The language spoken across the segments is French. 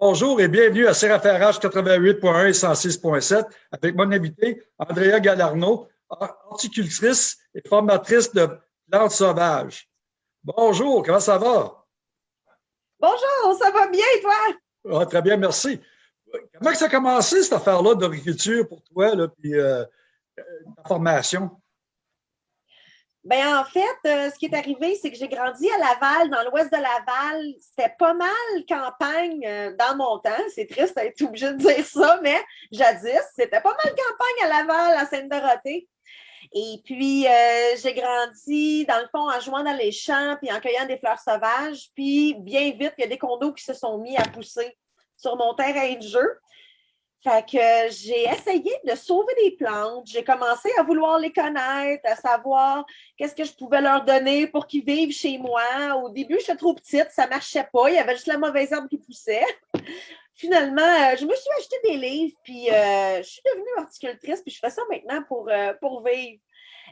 Bonjour et bienvenue à CRFRH 88.1 et 106.7 avec mon invité Andrea Galarno, horticultrice et formatrice de plantes sauvages. Bonjour, comment ça va? Bonjour, ça va bien et toi? Ah, très bien, merci. Comment ça a commencé cette affaire-là d'agriculture pour toi, là, puis euh, euh, ta formation? Ben en fait, euh, ce qui est arrivé, c'est que j'ai grandi à Laval, dans l'ouest de Laval. C'était pas mal campagne euh, dans mon temps. C'est triste d'être obligé de dire ça, mais jadis, c'était pas mal campagne à Laval, à Sainte-Dorothée. Et puis, euh, j'ai grandi, dans le fond, en jouant dans les champs, puis en cueillant des fleurs sauvages. Puis, bien vite, il y a des condos qui se sont mis à pousser sur mon terrain de jeu. Fait que j'ai essayé de sauver des plantes. J'ai commencé à vouloir les connaître, à savoir qu'est-ce que je pouvais leur donner pour qu'ils vivent chez moi. Au début, j'étais trop petite, ça marchait pas. Il y avait juste la mauvaise herbe qui poussait. Finalement, euh, je me suis acheté des livres, puis euh, je suis devenue horticultrice, puis je fais ça maintenant pour, euh, pour vivre.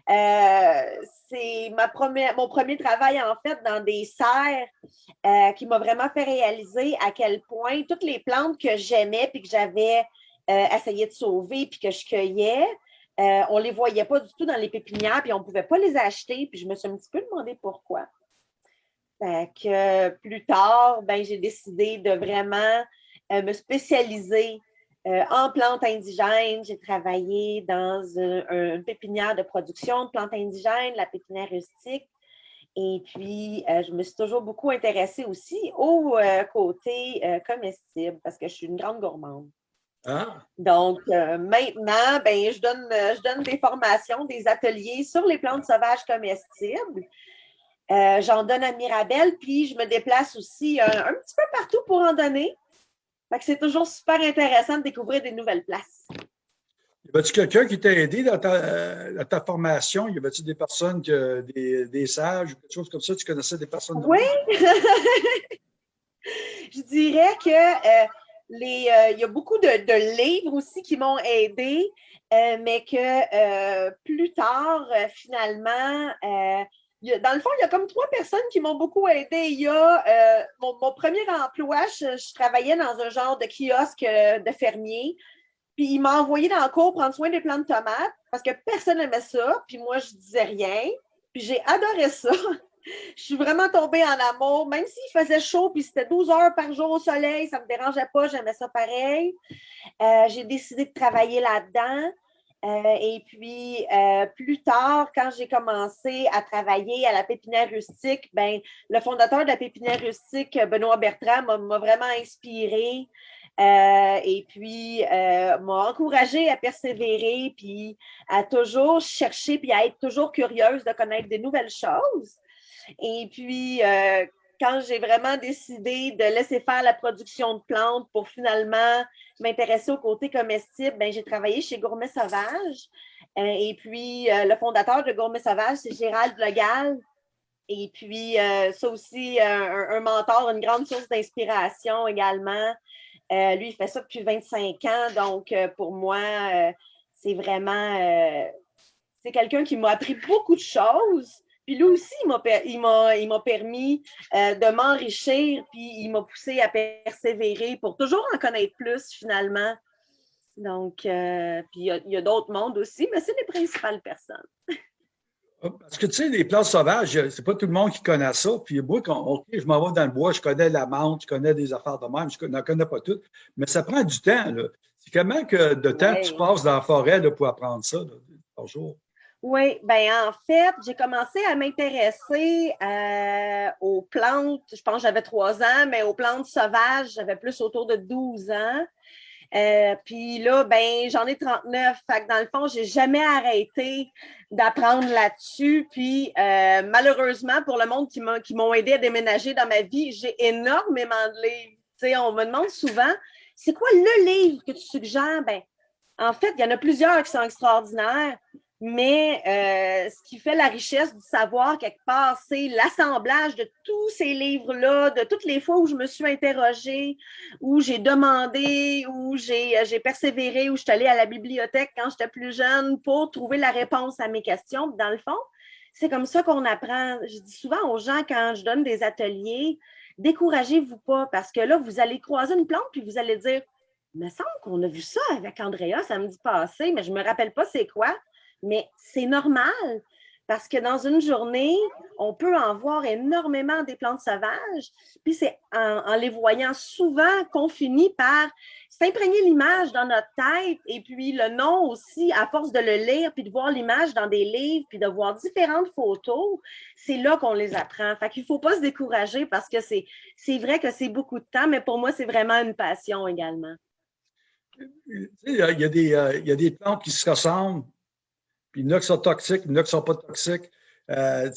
C'est ma mon premier travail, en fait, dans des serres qui m'a vraiment fait réaliser à quel point toutes les plantes que j'aimais puis que j'avais euh, essayé de sauver puis que je cueillais, euh, on ne les voyait pas du tout dans les pépinières puis on ne pouvait pas les acheter. Puis je me suis un petit peu demandé pourquoi. Fait que plus tard, ben, j'ai décidé de vraiment euh, me spécialiser en plantes indigènes. J'ai travaillé dans une pépinière de production de plantes indigènes, la pépinière rustique. Et puis, je me suis toujours beaucoup intéressée aussi au côté comestible parce que je suis une grande gourmande. Ah. Donc, euh, maintenant, ben, je, donne, euh, je donne des formations, des ateliers sur les plantes sauvages comestibles. Euh, j'en donne à Mirabel, puis je me déplace aussi un, petit peu partout pour en donner. C'est toujours super intéressant de découvrir des nouvelles places. Y avait-tu quelqu'un qui t'a aidé dans ta, formation? Y avait-tu des personnes, des, des, sages ou quelque chose comme ça? Tu connaissais des personnes? Oui! je dirais que euh, il y a beaucoup de, livres aussi qui m'ont aidé, euh, mais que euh, plus tard, finalement, dans le fond, il y a comme trois personnes qui m'ont beaucoup aidé. Il y a mon, premier emploi, je, travaillais dans un genre de kiosque de fermier. Puis il m'a envoyé dans le cours prendre soin des plantes de tomates parce que personne n'aimait ça. Puis moi, je disais rien. Puis j'ai adoré ça. je suis vraiment tombée en amour, même s'il faisait chaud, puis c'était 12 heures par jour au soleil, ça ne me dérangeait pas, j'aimais ça pareil. Euh, j'ai décidé de travailler là-dedans. Euh, et puis, euh, plus tard, quand j'ai commencé à travailler à la pépinière rustique, ben, le fondateur de la pépinière rustique, Benoît Bertrand, m'a vraiment inspiré. et puis, m'a encouragé à persévérer, puis à toujours chercher, puis à être toujours curieuse de connaître des nouvelles choses. Et puis, euh, quand j'ai vraiment décidé de laisser faire la production de plantes pour finalement m'intéresser au côté comestible, ben, j'ai travaillé chez Gourmet Sauvage. Euh, et puis, euh, le fondateur de Gourmet Sauvage, c'est Gérald Legal. Et puis, ça aussi, un, mentor, une grande source d'inspiration également. lui, il fait ça depuis 25 ans. Donc, pour moi, c'est vraiment... c'est quelqu'un qui m'a appris beaucoup de choses puis lui aussi, il m'a permis euh, de m'enrichir, puis il m'a poussé à persévérer pour toujours en connaître plus finalement. Donc, euh, puis il y a, d'autres mondes aussi, mais c'est les principales personnes. Parce que tu sais, les plantes sauvages, c'est pas tout le monde qui connaît ça. Puis moi, quand je m'en vais dans le bois, je connais la menthe, je connais des affaires de même, je n'en connais pas toutes. Mais ça prend du temps. C'est comment que de temps tu passes dans la forêt pour apprendre ça par jour? Oui, ben en fait, j'ai commencé à m'intéresser euh, aux plantes. Je pense que j'avais trois ans, mais aux plantes sauvages, j'avais plus autour de 12 ans. Euh, puis là, ben, j'en ai 39. Fait que dans le fond, j'ai jamais arrêté d'apprendre là-dessus. Puis euh, malheureusement, pour le monde qui m'ont aidé à déménager dans ma vie, j'ai énormément de livres. sais, on me demande souvent, c'est quoi le livre que tu suggères? Ben, en fait, il y en a plusieurs qui sont extraordinaires. Mais euh, ce qui fait la richesse du savoir quelque part, c'est l'assemblage de tous ces livres-là, de toutes les fois où je me suis interrogée, où j'ai demandé, où j'ai euh, persévéré, où je suis allée à la bibliothèque quand j'étais plus jeune pour trouver la réponse à mes questions. Dans le fond, c'est comme ça qu'on apprend. Je dis souvent aux gens quand je donne des ateliers, découragez-vous pas parce que là, vous allez croiser une plante puis vous allez dire, il me semble qu'on a vu ça avec Andrea samedi passé, mais je ne me rappelle pas c'est quoi. Mais c'est normal. Parce que dans une journée, on peut en voir énormément des plantes sauvages. Puis c'est en, les voyant souvent qu'on finit par s'imprégner l'image dans notre tête et puis le nom aussi, à force de le lire, puis de voir l'image dans des livres, puis de voir différentes photos, c'est là qu'on les apprend. Fait qu'il ne faut pas se décourager parce que c'est vrai que c'est beaucoup de temps, mais pour moi, c'est vraiment une passion également. Il y, a, des, euh, il y a des plantes qui se ressemblent, puis il y en a qui sont toxiques, il y en a qui ne sont pas toxiques. Euh,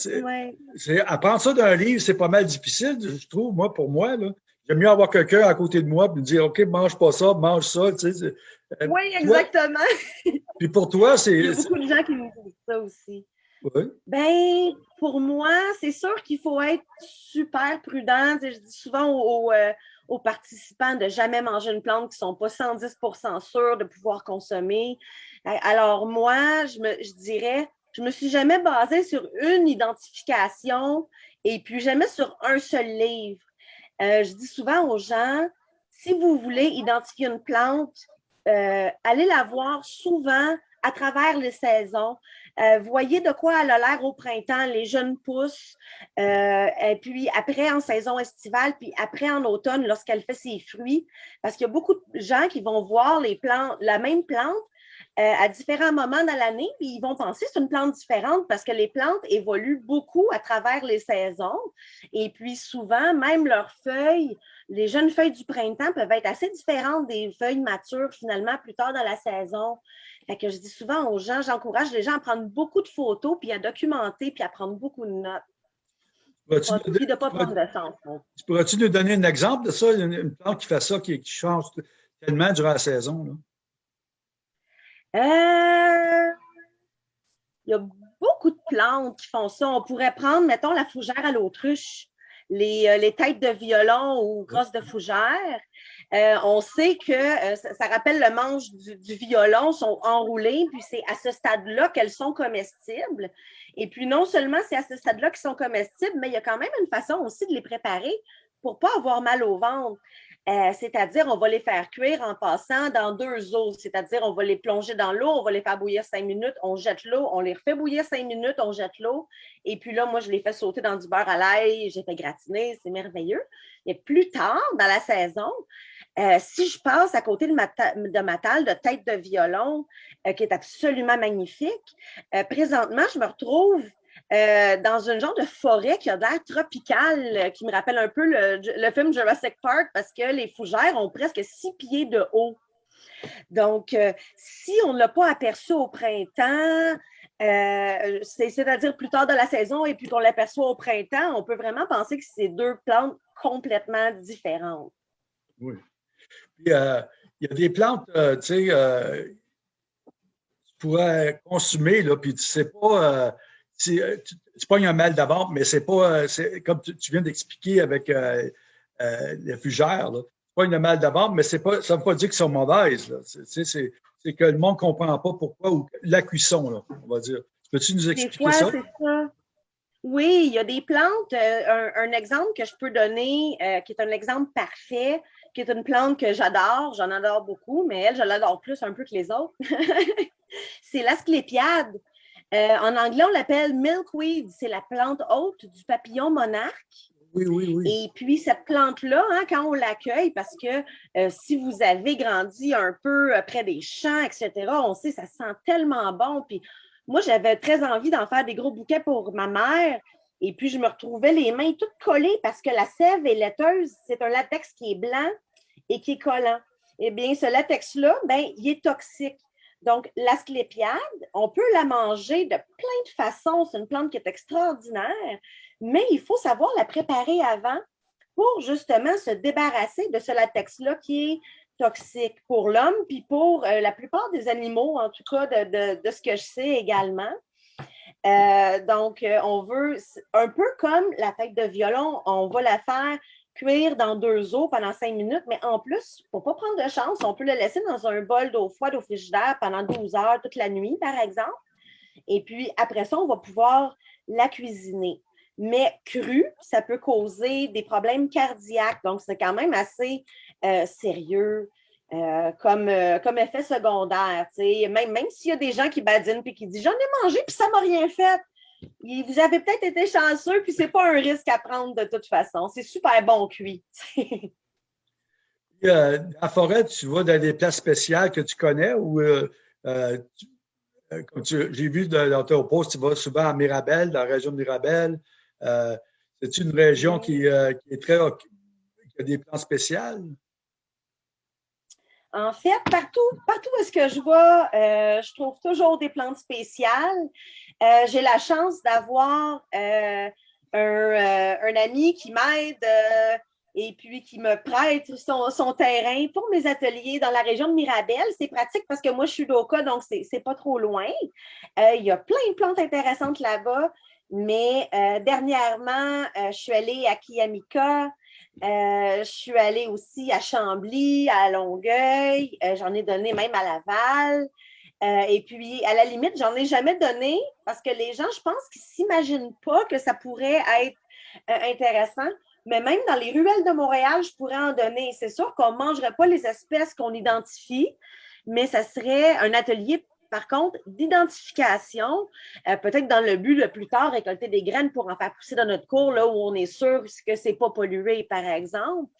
apprendre ça d'un livre, c'est pas mal difficile, je trouve, moi, pour moi. J'aime mieux avoir quelqu'un à côté de moi et me dire OK, mange pas ça, mange ça. Tu sais, euh, oui, exactement. puis pour toi, c'est. Il y a beaucoup de gens qui me disent ça aussi. Oui. Ben, pour moi, c'est sûr qu'il faut être super prudent. je dis souvent aux, euh, aux, participants de jamais manger une plante qui ne sont pas 110% sûrs de pouvoir consommer. Alors, moi, je, me, je dirais, je me suis jamais basée sur une identification et puis jamais sur un seul livre. Euh, je dis souvent aux gens, si vous voulez identifier une plante, euh, allez la voir souvent à travers les saisons. Euh, voyez de quoi elle a l'air au printemps, les jeunes pousses, et puis après en saison estivale, puis après en automne lorsqu'elle fait ses fruits. Parce qu'il y a beaucoup de gens qui vont voir les plantes, la même plante, euh, à différents moments dans l'année, puis ils vont penser que c'est une plante différente parce que les plantes évoluent beaucoup à travers les saisons. Et puis souvent, même leurs feuilles, les jeunes feuilles du printemps peuvent être assez différentes des feuilles matures finalement plus tard dans la saison. Fait que je dis souvent aux gens, j'encourage les gens à prendre beaucoup de photos, puis à documenter, puis à prendre beaucoup de notes. Puis de ne pas prendre de sens. Tu pourrais-tu nous donner un exemple de ça, une, plante qui fait ça, qui, qui change tellement durant la saison? Là? Euh, il y a beaucoup de plantes qui font ça. On pourrait prendre, mettons, la fougère à l'autruche, les, euh, têtes de violon ou grosses de fougère. Euh, on sait que ça, rappelle le manche du, violon, sont enroulés, puis c'est à ce stade-là qu'elles sont comestibles. Et puis non seulement c'est à ce stade-là qu'elles sont comestibles, mais il y a quand même une façon aussi de les préparer pour ne pas avoir mal au ventre. Euh, c'est-à-dire, on va les faire cuire en passant dans deux eaux. C'est-à-dire, on va les plonger dans l'eau, on va les faire bouillir cinq minutes, on jette l'eau, on les refait bouillir cinq minutes, on jette l'eau. Et puis là, moi, je les fais sauter dans du beurre à l'ail, j'ai fait gratiner, c'est merveilleux. Et plus tard, dans la saison, euh, si je passe à côté de ma, de table de tête de violon, euh, qui est absolument magnifique, présentement, je me retrouve euh, dans une genre de forêt qui a l'air tropicale, euh, qui me rappelle un peu le, film Jurassic Park parce que les fougères ont presque six pieds de haut. Donc, euh, si on ne l'a pas aperçu au printemps, c'est-à-dire plus tard de la saison et puis qu'on l'aperçoit au printemps, on peut vraiment penser que c'est deux plantes complètement différentes. Oui. il y a des plantes, tu sais, tu pourrais consommer, là, puis tu ne sais pas tu, tu pognes un mal d'abord, mais c'est pas, euh, comme tu, viens d'expliquer avec euh, les fugères, tu pognes un mal d'abord, mais pas, ça ne veut pas dire qu'ils sont mauvaises. C'est que le monde ne comprend pas pourquoi, ou la cuisson, là, on va dire. Peux-tu nous expliquer ça? Oui, il y a des plantes. un, exemple que je peux donner, qui est un exemple parfait, qui est une plante que j'adore, j'en adore beaucoup, mais elle, je l'adore plus un peu que les autres. c'est l'asclépiade. Euh, en anglais, on l'appelle milkweed. C'est la plante haute du papillon monarque. Oui, oui, oui. Et puis, cette plante-là, hein, quand on l'accueille, parce que euh, si vous avez grandi un peu euh, près des champs, etc., on sait, ça sent tellement bon. Puis, moi, j'avais très envie d'en faire des gros bouquets pour ma mère. Et puis, je me retrouvais les mains toutes collées parce que la sève est laiteuse. C'est un latex qui est blanc et qui est collant. Eh bien, ce latex-là, ben, il est toxique. Donc, l'asclépiade, on peut la manger de plein de façons. C'est une plante qui est extraordinaire, mais il faut savoir la préparer avant pour justement se débarrasser de ce latex-là qui est toxique pour l'homme, puis pour euh, la plupart des animaux, en tout cas de, ce que je sais également. Euh, donc, euh, on veut, un peu comme la tête de violon, on va la faire cuire dans deux eaux pendant cinq minutes, mais en plus, pour ne pas prendre de chance, on peut le laisser dans un bol d'eau froide au frigidaire pendant 12 heures toute la nuit, par exemple. Et puis, après ça, on va pouvoir la cuisiner. Mais cru, ça peut causer des problèmes cardiaques. Donc, c'est quand même assez euh, sérieux. Euh, comme, euh, comme effet secondaire. Même, même s'il y a des gens qui badinent et qui disent J'en ai mangé puis ça ne m'a rien fait. Vous avez peut-être été chanceux, puis ce n'est pas un risque à prendre de toute façon. C'est super bon cuit. euh, à forêt, tu vas dans des places spéciales que tu connais ou euh, comme j'ai vu dans ton poste, tu vas souvent à Mirabel, dans la région de Mirabel. C'est une région qui, qui, est très qui a des plans spéciaux? En fait, partout, partout où est-ce que je vais, euh, je trouve toujours des plantes spéciales. Euh, j'ai la chance d'avoir euh, un, ami qui m'aide et puis qui me prête son, terrain pour mes ateliers dans la région de Mirabel. C'est pratique parce que moi, je suis d'Oka, donc c'est pas trop loin. il y a plein de plantes intéressantes là-bas. Mais dernièrement, je suis allée à Kiamika, euh, je suis allée aussi à Chambly, à Longueuil, euh, j'en ai donné même à Laval. Euh, et puis, à la limite, j'en ai jamais donné parce que les gens, je pense qu'ils ne s'imaginent pas que ça pourrait être intéressant. Mais même dans les ruelles de Montréal, je pourrais en donner. C'est sûr qu'on ne mangerait pas les espèces qu'on identifie, mais ça serait un atelier par contre, d'identification, euh, peut-être dans le but de plus tard récolter des graines pour en faire pousser dans notre cours, là où on est sûr que ce n'est pas pollué, par exemple.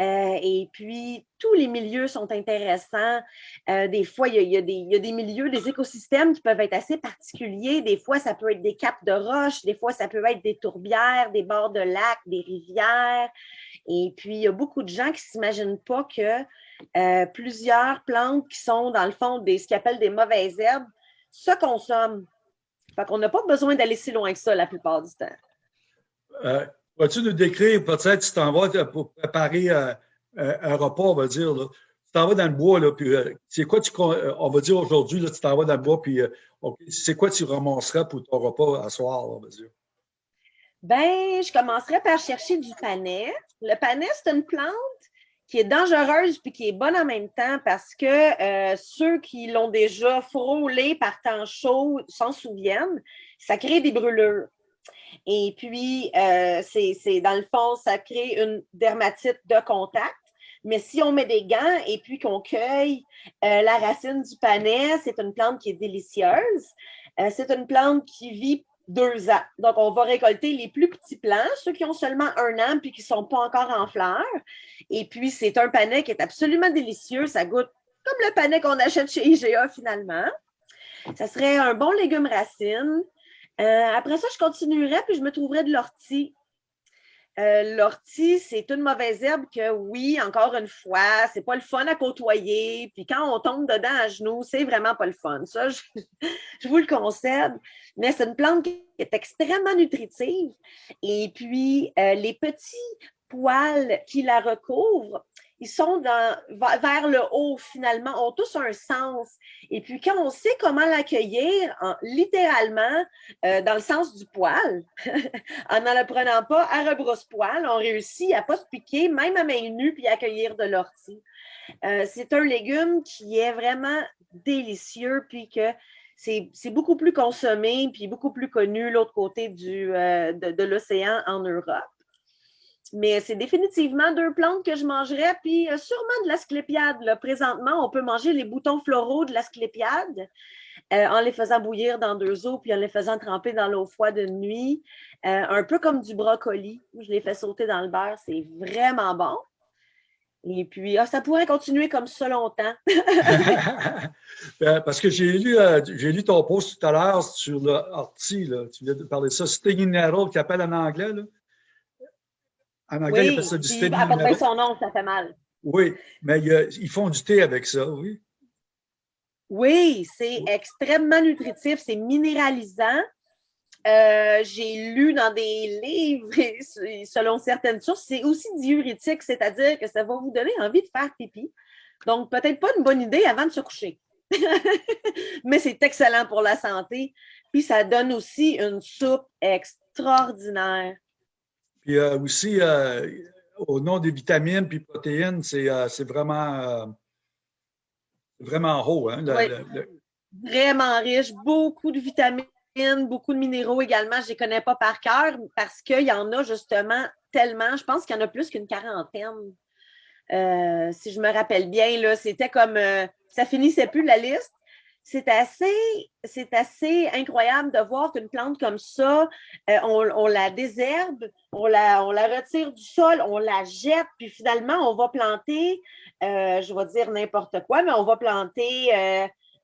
Euh, et puis, tous les milieux sont intéressants. Euh, des fois, il y, a, des, milieux, des écosystèmes qui peuvent être assez particuliers. Des fois, ça peut être des capes de roches, des fois, ça peut être des tourbières, des bords de lacs, des rivières. Et puis, il y a beaucoup de gens qui ne s'imaginent pas que euh, plusieurs plantes qui sont, dans le fond, des, ce qu'ils appellent des mauvaises herbes, se consomment. Fait qu'on n'a pas besoin d'aller si loin que ça la plupart du temps. Euh, Vas-tu nous décrire, peut-être, si tu t'en vas pour préparer euh, un repas, on va dire, là. tu t'en vas dans le bois, là, puis euh, c'est quoi tu, on va dire aujourd'hui, tu t'en vas dans le bois, puis c'est quoi tu ramasserais pour ton repas à soir, on va dire? Ben, je commencerai par chercher du panais. Le panais, c'est une plante qui est dangereuse puis qui est bonne en même temps parce que euh, ceux qui l'ont déjà frôlé par temps chaud s'en souviennent, ça crée des brûlures. Et puis, euh, c'est dans le fond, ça crée une dermatite de contact. Mais si on met des gants et puis qu'on cueille euh, la racine du panais, c'est une plante qui est délicieuse. c'est une plante qui vit deux ans. Donc, on va récolter les plus petits plants, ceux qui ont seulement un an puis qui ne sont pas encore en fleurs. Et puis, c'est un panais qui est absolument délicieux. Ça goûte comme le panais qu'on achète chez IGA finalement. Ça serait un bon légume racine. Euh, après ça, je continuerai puis je me trouverai de l'ortie. Euh, l'ortie, c'est une mauvaise herbe que, oui, encore une fois, c'est pas le fun à côtoyer. Puis quand on tombe dedans à genoux, c'est vraiment pas le fun. Ça, je, vous le concède. Mais c'est une plante qui est extrêmement nutritive. Et puis, euh, les petits poils qui la recouvrent, ils sont dans, vers le haut finalement, ont tous un sens. Et puis quand on sait comment l'accueillir, littéralement, euh, dans le sens du poil, en n'en le prenant pas à rebrousse-poil, on réussit à pas se piquer, même à main nue, puis accueillir de l'ortie. Euh, c'est un légume qui est vraiment délicieux, puis que c'est beaucoup plus consommé, puis beaucoup plus connu l'autre côté euh, de l'océan en Europe. Mais c'est définitivement deux plantes que je mangerais, puis euh, sûrement de l'asclépiade. Présentement, on peut manger les boutons floraux de l'asclépiade euh, en les faisant bouillir dans deux eaux, puis en les faisant tremper dans l'eau froide de nuit. Euh, un peu comme du brocoli. Je les fais sauter dans le beurre, c'est vraiment bon. Et puis, ah, ça pourrait continuer comme ça longtemps. Parce que j'ai lu, lu ton post tout à l'heure sur l'ortie, tu viens de parler de ça, stinging nettle, qui appelle en anglais. En anglais, oui, appellent ça du thé. À son nom, ça fait mal. Oui, mais ils font du thé avec ça, oui. Oui, c'est extrêmement nutritif, c'est minéralisant. Euh, j'ai lu dans des livres, selon certaines sources, c'est aussi diurétique, c'est-à-dire que ça va vous donner envie de faire pipi. Donc, peut-être pas une bonne idée avant de se coucher. Mais c'est excellent pour la santé. Puis, ça donne aussi une soupe extraordinaire. Puis euh, aussi, euh, au nom des vitamines puis protéines, c'est euh, vraiment, vraiment haut. Hein, Vraiment riche, beaucoup de vitamines beaucoup de minéraux également. Je ne les connais pas par cœur parce qu'il y en a justement tellement. Je pense qu'il y en a plus qu'une quarantaine. Euh, si je me rappelle bien, c'était comme euh, ça finissait plus la liste. C'est assez, assez incroyable de voir qu'une plante comme ça, euh, on, la désherbe, on la, on la retire du sol, on la jette, puis finalement, on va planter, je vais dire n'importe quoi, mais on va planter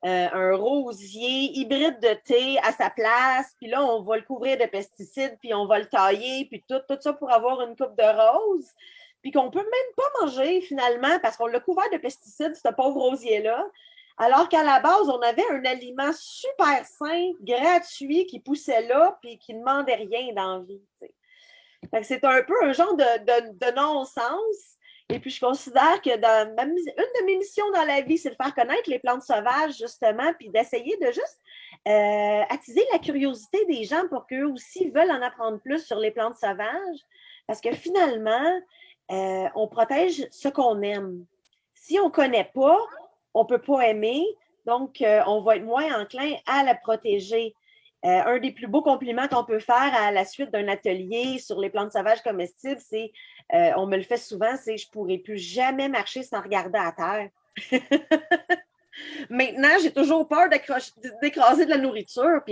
un rosier hybride de thé à sa place, puis là, on va le couvrir de pesticides, puis on va le tailler, puis tout, tout ça pour avoir une coupe de rose puis qu'on ne peut même pas manger finalement parce qu'on l'a couvert de pesticides, ce pauvre rosier-là. Alors qu'à la base, on avait un aliment super sain, gratuit, qui poussait là, puis qui ne demandait rien d'envie. C'est un peu un genre de, non-sens. Et puis, je considère que dans une de mes missions dans la vie, c'est de faire connaître les plantes sauvages, justement, puis d'essayer de juste euh, attiser la curiosité des gens pour qu'eux aussi veulent en apprendre plus sur les plantes sauvages. Parce que finalement, euh, on protège ce qu'on aime. Si on ne connaît pas, on ne peut pas aimer, donc euh, on va être moins enclin à la protéger. Euh, un des plus beaux compliments qu'on peut faire à la suite d'un atelier sur les plantes sauvages comestibles, c'est, on me le fait souvent, c'est je ne plus jamais marcher sans regarder à terre. Maintenant, j'ai toujours peur d'écraser de la nourriture.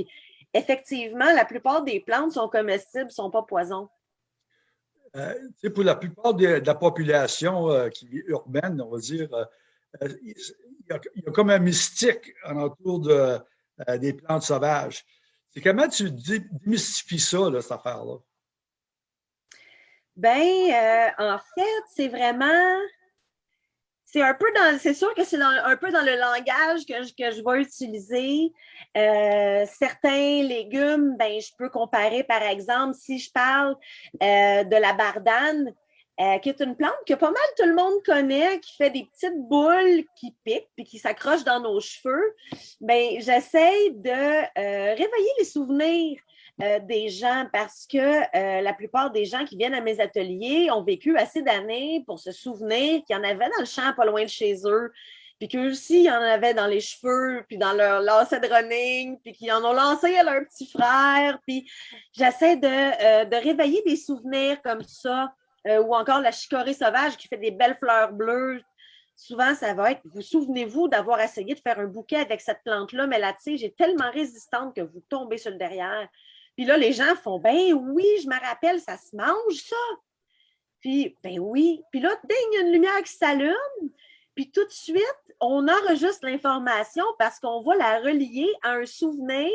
Effectivement, la plupart des plantes sont comestibles, ne sont pas poisons. Euh, pour la plupart de, la population euh, qui est urbaine, on va dire, euh, il, y a, comme un mystique autour de, des plantes sauvages. C'est comment tu démystifies ça, cette affaire-là? Bien, en fait, c'est vraiment c'est un peu dans, c'est sûr que c'est un peu dans le langage que je, que je vais utiliser. Euh, certains légumes, ben, je peux comparer, par exemple, si je parle euh, de la bardane, euh, qui est une plante que pas mal tout le monde connaît, qui fait des petites boules qui piquent puis qui s'accrochent dans nos cheveux, ben, j'essaie de réveiller les souvenirs euh, des gens parce que euh, la plupart des gens qui viennent à mes ateliers ont vécu assez d'années pour se souvenir qu'il y en avait dans le champ pas loin de chez eux, puis qu'eux aussi, il y en avait dans les cheveux, puis dans leur lacet de running, puis qu'ils en ont lancé à leur petit frère. Puis j'essaie euh, de, réveiller des souvenirs comme ça, ou encore la chicorée sauvage qui fait des belles fleurs bleues. Souvent, ça va être, vous souvenez-vous d'avoir essayé de faire un bouquet avec cette plante-là, mais la tige est tellement résistante que vous tombez sur le derrière. Puis là, les gens font Ben oui, je me rappelle, ça se mange, ça. Puis, ben oui. Puis là, ding, il y a une lumière qui s'allume. Puis tout de suite, on enregistre l'information parce qu'on va la relier à un souvenir.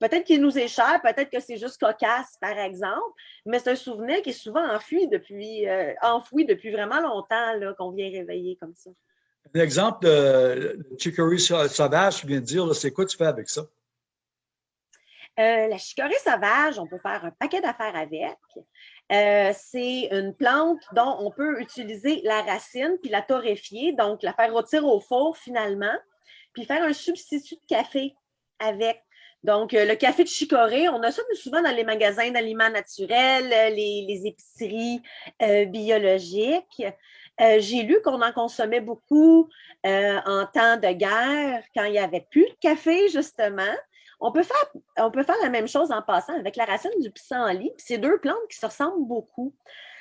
Peut-être qu'il nous est cher, peut-être que c'est juste cocasse, par exemple, mais c'est un souvenir qui est souvent enfoui depuis, euh, enfoui depuis vraiment longtemps, qu'on vient réveiller comme ça. Un exemple de chicory sauvage, tu viens de dire, c'est quoi tu fais avec ça? Euh, la chicorée sauvage, on peut faire un paquet d'affaires avec. Euh, c'est une plante dont on peut utiliser la racine puis la torréfier, donc la faire rôtir au four finalement, puis faire un substitut de café avec. Donc, euh, le café de chicorée, on a ça souvent dans les magasins d'aliments naturels, les, épiceries biologiques. J'ai lu qu'on en consommait beaucoup en temps de guerre, quand il n'y avait plus de café, justement. On peut, faire, la même chose en passant avec la racine du pissenlit. C'est deux plantes qui se ressemblent beaucoup.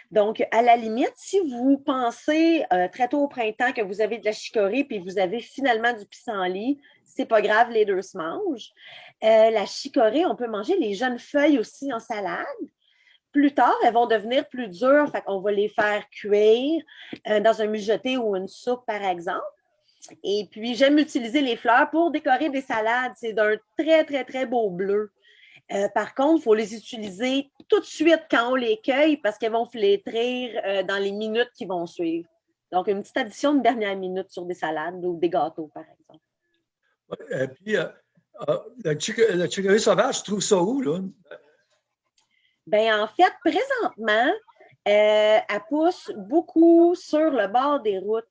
Donc, à la limite, si vous pensez euh, très tôt au printemps que vous avez de la chicorée puis vous avez finalement du pissenlit, c'est pas grave, les deux se mangent. Euh, la chicorée, on peut manger les jeunes feuilles aussi en salade. Plus tard, elles vont devenir plus dures, fait on va les faire cuire euh, dans un mijoté ou une soupe, par exemple. Et puis, j'aime utiliser les fleurs pour décorer des salades. C'est d'un très, très, très beau bleu. Euh, par contre, il faut les utiliser tout de suite quand on les cueille parce qu'elles vont flétrir euh, dans les minutes qui vont suivre. Donc, une petite addition de dernière minute sur des salades ou des gâteaux, par exemple. Et puis, euh, la chicorée sauvage, tu trouves ça où, là? Bien, en fait, présentement, elle pousse beaucoup sur le bord des routes.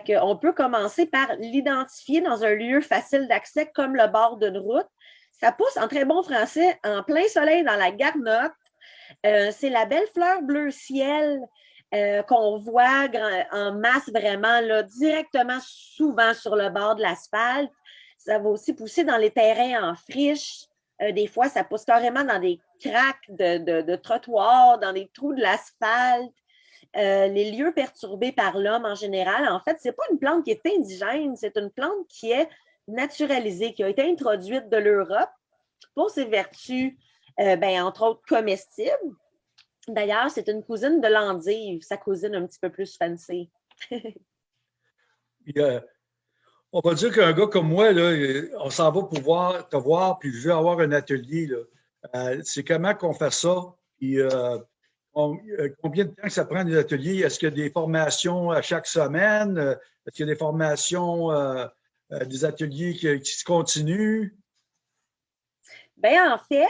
Qu'on peut commencer par l'identifier dans un lieu facile d'accès comme le bord d'une route. Ça pousse en très bon français en plein soleil dans la garnotte. Euh, c'est la belle fleur bleu ciel euh, qu'on voit en masse vraiment directement souvent sur le bord de l'asphalte. Ça va aussi pousser dans les terrains en friche, Euh, des fois, ça pousse carrément dans des craques de, trottoirs, dans des trous de l'asphalte. Euh, les lieux perturbés par l'homme en général, en fait, ce n'est pas une plante qui est indigène, c'est une plante qui est naturalisée, qui a été introduite de l'Europe pour ses vertus, euh, ben, entre autres comestibles. D'ailleurs, c'est une cousine de l'endive, sa cousine un petit peu plus fancy. on va dire qu'un gars comme moi, là, on s'en va pouvoir te voir, puis je veux avoir un atelier. Euh, c'est comment qu'on fait ça? Combien de temps ça prend des ateliers? Est-ce qu'il y a des formations à chaque semaine? Est-ce qu'il y a des formations, des ateliers qui, se continuent? Bien, en fait,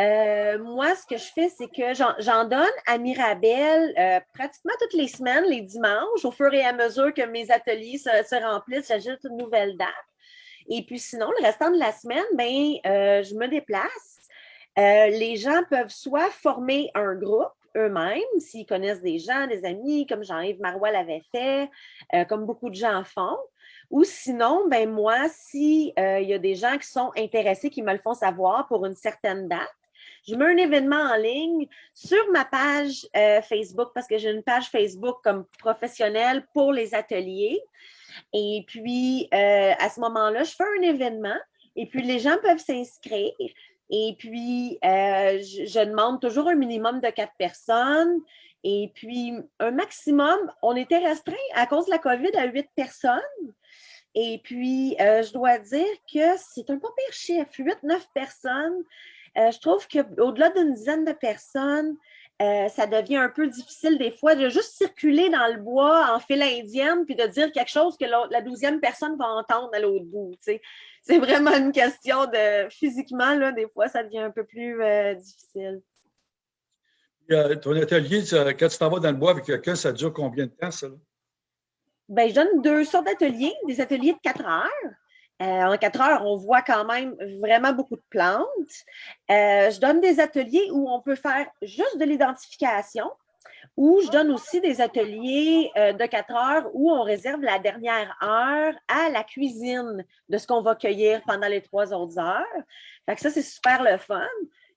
euh, moi, ce que je fais, c'est que j'en donne à Mirabel euh, pratiquement toutes les semaines, les dimanches, au fur et à mesure que mes ateliers se, remplissent, j'ajoute une nouvelle date. Et puis sinon, le restant de la semaine, ben, euh, je me déplace. les gens peuvent soit former un groupe eux-mêmes, s'ils connaissent des gens, des amis, comme Jean-Yves Marois l'avait fait, comme beaucoup de gens font. Ou sinon, ben moi, s'il il y a des gens qui sont intéressés, qui me le font savoir pour une certaine date, je mets un événement en ligne sur ma page euh, Facebook parce que j'ai une page Facebook comme professionnelle pour les ateliers. Et puis, euh, à ce moment-là, je fais un événement et puis les gens peuvent s'inscrire. Et puis, euh, je, demande toujours un minimum de quatre personnes. Et puis, un maximum, on était restreint à cause de la COVID à huit personnes. Et puis, je dois dire que c'est un pas pire chiffre, huit, neuf personnes. Euh, je trouve qu'au-delà d'une dizaine de personnes, euh, ça devient un peu difficile des fois de juste circuler dans le bois en file indienne puis de dire quelque chose que la douzième personne va entendre à l'autre bout. C'est vraiment une question de physiquement, là, des fois, ça devient un peu plus euh, difficile. ton atelier, quand tu t'en vas dans le bois avec quelqu'un, ça dure combien de temps, ça? Ben, je donne deux sortes d'ateliers, des ateliers de quatre heures. Euh, en quatre heures, on voit quand même vraiment beaucoup de plantes. Euh, je donne des ateliers où on peut faire juste de l'identification, ou je donne aussi des ateliers euh, de quatre heures où on réserve la dernière heure à la cuisine de ce qu'on va cueillir pendant les trois autres heures. Fait que ça, c'est super le fun.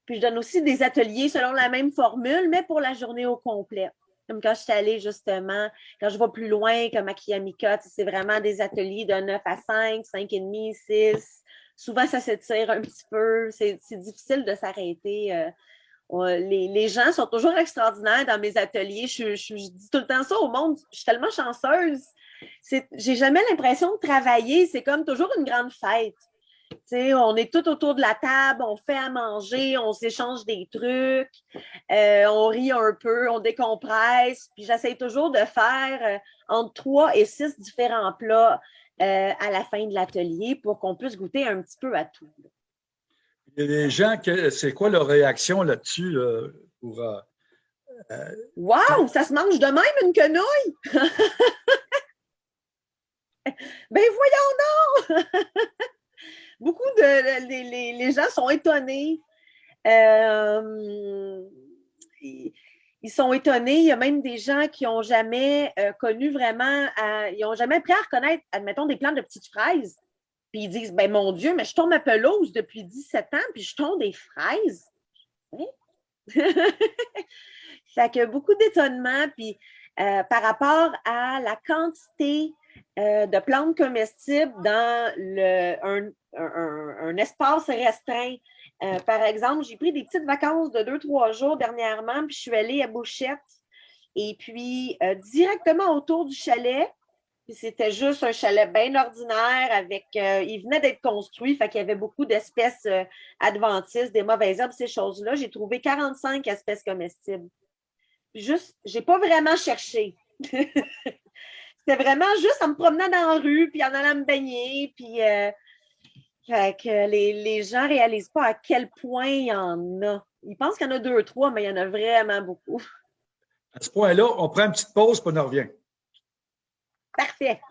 Puis je donne aussi des ateliers selon la même formule, mais pour la journée au complet. Comme quand je suis allée justement, quand je vais plus loin, comme à Kiamika, c'est vraiment des ateliers de 9 à 5, 5 et demi, 6. Souvent, ça s'étire un petit peu. C'est difficile de s'arrêter. Euh, les, gens sont toujours extraordinaires dans mes ateliers. Je, dis tout le temps ça au monde. Je suis tellement chanceuse. J'ai jamais l'impression de travailler. C'est comme toujours une grande fête on est tout autour de la table, on fait à manger, on s'échange des trucs, euh, on rit un peu, on décompresse. Puis j'essaie toujours de faire euh, entre trois et six différents plats euh, à la fin de l'atelier pour qu'on puisse goûter un petit peu à tout. Des gens, c'est quoi leur réaction là-dessus pour. wow! Ça se mange de même une quenouille! ben voyons donc! beaucoup de les, gens sont étonnés. Euh, ils, sont étonnés. Il y a même des gens qui n'ont jamais euh, connu vraiment, ils n'ont jamais appris à reconnaître, admettons, des plantes de petites fraises. Puis ils disent, ben mon Dieu, mais je tombe à pelouse depuis 17 ans, puis je tombe des fraises. ça fait que beaucoup d'étonnement, puis euh, par rapport à la quantité de plantes comestibles dans un, espace restreint. Euh, par exemple, j'ai pris des petites vacances de deux, trois jours dernièrement, puis je suis allée à Bouchette. Et puis, euh, directement autour du chalet, c'était juste un chalet bien ordinaire avec. Euh, il venait d'être construit, fait qu'il y avait beaucoup d'espèces adventistes, des mauvaises herbes, ces choses-là. J'ai trouvé 45 espèces comestibles. Juste, j'ai pas vraiment cherché. C'était vraiment juste en me promenant dans la rue, puis en allant me baigner, puis fait que les, les gens ne réalisent pas à quel point il y en a. Ils pensent qu'il y en a deux trois, mais il y en a vraiment beaucoup. À ce point-là, on prend une petite pause, puis on en revient. Parfait.